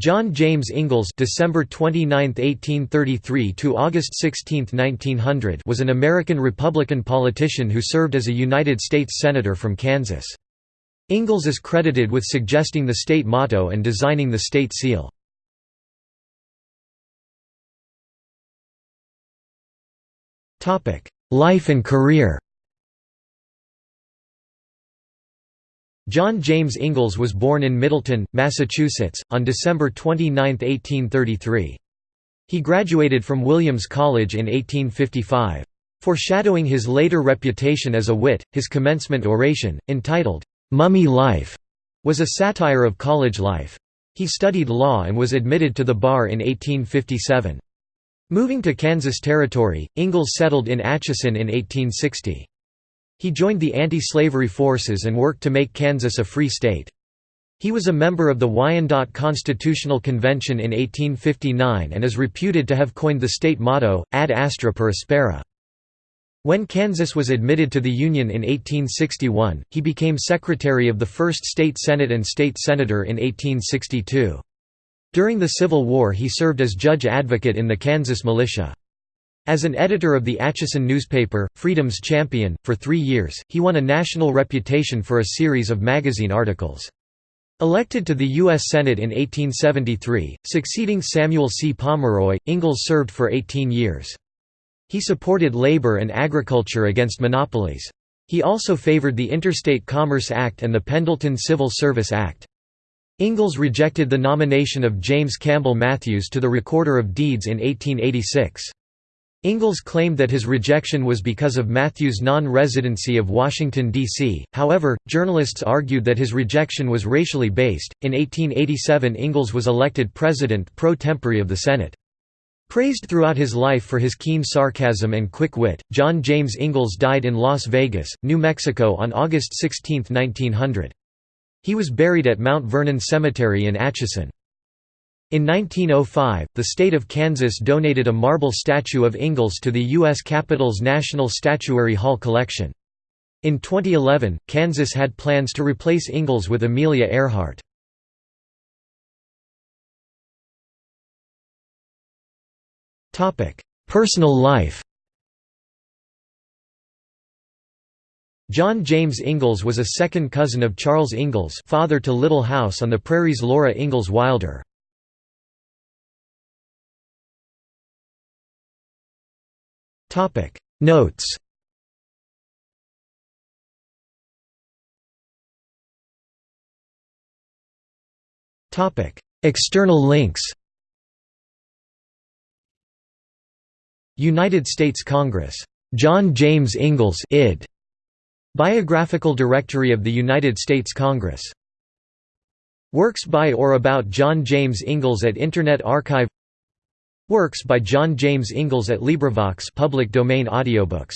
John James Ingalls December 29, 1833 to August 16, 1900 was an American Republican politician who served as a United States Senator from Kansas. Ingalls is credited with suggesting the state motto and designing the state seal. Life and career John James Ingalls was born in Middleton, Massachusetts, on December 29, 1833. He graduated from Williams College in 1855. Foreshadowing his later reputation as a wit, his commencement oration, entitled, "'Mummy Life' was a satire of college life. He studied law and was admitted to the bar in 1857. Moving to Kansas Territory, Ingalls settled in Atchison in 1860. He joined the anti-slavery forces and worked to make Kansas a free state. He was a member of the Wyandotte Constitutional Convention in 1859 and is reputed to have coined the state motto, ad astra per aspera. When Kansas was admitted to the Union in 1861, he became secretary of the First State Senate and state senator in 1862. During the Civil War he served as judge advocate in the Kansas militia. As an editor of the Atchison newspaper, Freedom's Champion, for three years, he won a national reputation for a series of magazine articles. Elected to the U.S. Senate in 1873, succeeding Samuel C. Pomeroy, Ingalls served for 18 years. He supported labor and agriculture against monopolies. He also favored the Interstate Commerce Act and the Pendleton Civil Service Act. Ingalls rejected the nomination of James Campbell Matthews to the Recorder of Deeds in 1886. Ingalls claimed that his rejection was because of Matthews' non-residency of Washington, D.C., however, journalists argued that his rejection was racially based. In 1887 Ingalls was elected president pro tempore of the Senate. Praised throughout his life for his keen sarcasm and quick wit, John James Ingalls died in Las Vegas, New Mexico on August 16, 1900. He was buried at Mount Vernon Cemetery in Atchison. In 1905, the state of Kansas donated a marble statue of Ingalls to the U.S. Capitol's National Statuary Hall collection. In 2011, Kansas had plans to replace Ingalls with Amelia Earhart. Personal life John James Ingalls was a second cousin of Charles Ingalls father to Little House on the Prairie's Laura Ingalls Wilder. Notes Topic External links United States Congress. John James Ingalls id. Biographical Directory of the United States Congress. Works by or about John James Ingalls at Internet Archive Works by John James Ingalls at LibriVox public domain audiobooks